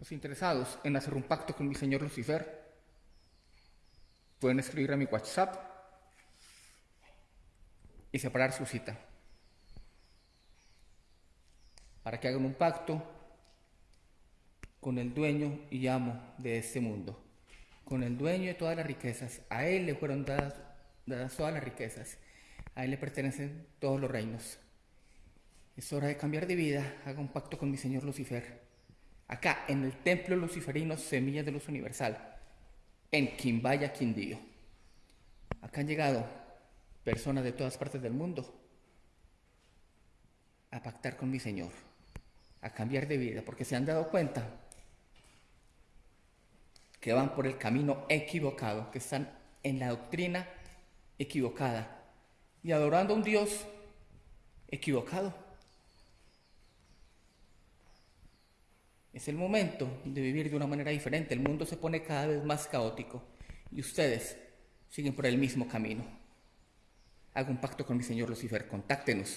Los interesados en hacer un pacto con mi señor Lucifer pueden escribir a mi WhatsApp y separar su cita para que hagan un pacto con el dueño y amo de este mundo, con el dueño de todas las riquezas. A él le fueron dadas, todas las riquezas, a él le pertenecen todos los reinos. Es hora de cambiar de vida, haga un pacto con mi señor Lucifer. Acá, en el templo luciferino Semillas de Luz Universal, en Quimbaya, Quindío. Acá han llegado personas de todas partes del mundo a pactar con mi Señor, a cambiar de vida, porque se han dado cuenta que van por el camino equivocado, que están en la doctrina equivocada y adorando a un Dios equivocado. Es el momento de vivir de una manera diferente. El mundo se pone cada vez más caótico y ustedes siguen por el mismo camino. Hago un pacto con mi señor Lucifer. Contáctenos